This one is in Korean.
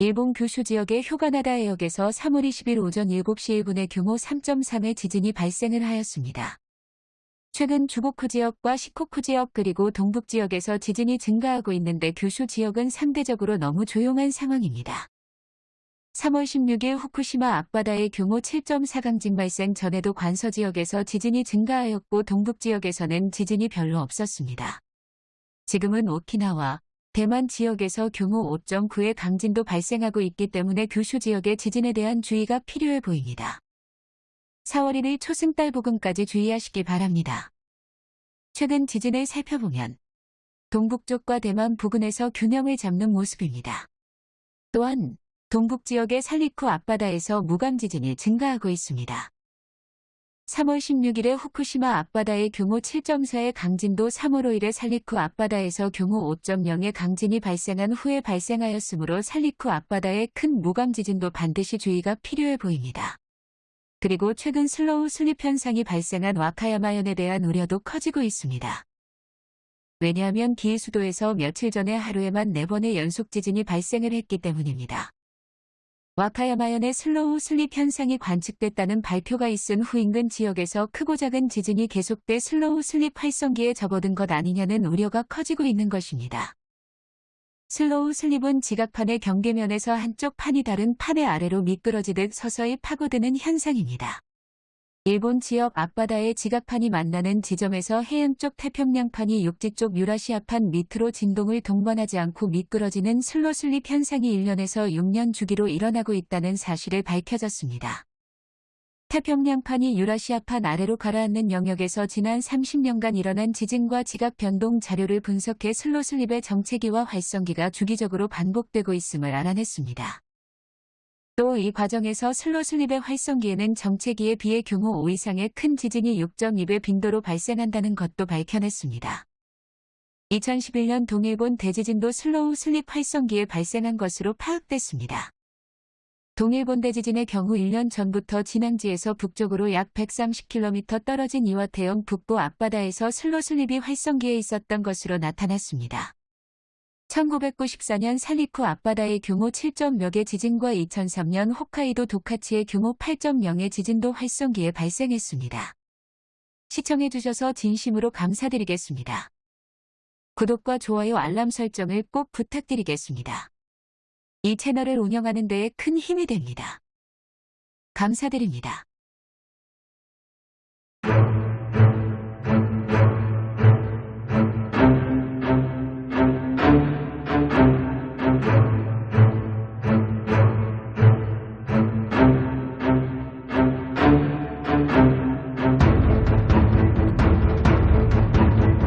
일본 규슈 지역의 휴가나다 해역에서 3월 20일 오전 7시 1분에 규모 3.3의 지진이 발생을 하였습니다. 최근 주고쿠 지역과 시코쿠 지역 그리고 동북 지역에서 지진이 증가하고 있는데 규슈 지역은 상대적으로 너무 조용한 상황입니다. 3월 16일 후쿠시마 앞바다의 규모 7.4 강진 발생 전에도 관서 지역에서 지진이 증가하였고 동북 지역에서는 지진이 별로 없었습니다. 지금은 오키나와 대만 지역에서 규모 5.9의 강진도 발생하고 있기 때문에 규슈 지역의 지진에 대한 주의가 필요해 보입니다. 4월 1일 초승달 부근까지 주의하시기 바랍니다. 최근 지진을 살펴보면 동북쪽과 대만 부근에서 균형을 잡는 모습입니다. 또한 동북 지역의 살리쿠 앞바다에서 무감 지진이 증가하고 있습니다. 3월 16일에 후쿠시마 앞바다의 규모 7.4의 강진도 3월 5일에 살리쿠 앞바다에서 규모 5.0의 강진이 발생한 후에 발생하였으므로 살리쿠 앞바다의 큰 무감 지진도 반드시 주의가 필요해 보입니다. 그리고 최근 slow slip 현상이 발생한 와카야마현에 대한 우려도 커지고 있습니다. 왜냐하면 기이수도에서 며칠 전에 하루에만 4번의 연속 지진이 발생을 했기 때문입니다. 와카야마현의 slow slip 현상이 관측됐다는 발표가 있은 후 인근 지역에서 크고 작은 지진이 계속돼 slow slip 활성기에 접어든 것 아니냐는 우려가 커지고 있는 것입니다. slow slip은 지각판의 경계면에서 한쪽 판이 다른 판의 아래로 미끄러지듯 서서히 파고드는 현상입니다. 일본 지역 앞바다의 지각판이 만나는 지점에서 해안 쪽 태평양판이 육지 쪽 유라시아판 밑으로 진동을 동반하지 않고 미끄러지는 슬로슬립 현상이 1년에서 6년 주기로 일어나고 있다는 사실을 밝혀졌습니다. 태평양판이 유라시아판 아래로 가라앉는 영역에서 지난 30년간 일어난 지진과 지각 변동 자료를 분석해 슬로슬립의 정체기와 활성기가 주기적으로 반복되고 있음을 알아냈습니다. 또 이 과정에서 slow slip의 활성기에는 정체기에 비해 규모 5 이상의 큰 지진이 6.2배 빈도로 발생한다는 것도 밝혀냈습니다. 2011년 동일본 대지진도 slow slip 활성기에 발생한 것으로 파악됐습니다. 동일본 대지진의 경우 1년 전부터 진앙지에서 북쪽으로 약 130km 떨어진 이와테현 북부 앞바다에서 slow slip이 활성기에 있었던 것으로 나타났습니다. 1994년 살리쿠 앞바다의 규모 7.몇의 지진과 2003년 홋카이도 도카치의 규모 8.0의 지진도 활성기에 발생했습니다. 시청해주셔서 진심으로 감사드리겠습니다. 구독과 좋아요 알람 설정을 꼭 부탁드리겠습니다. 이 채널을 운영하는 데에 큰 힘이 됩니다. 감사드립니다.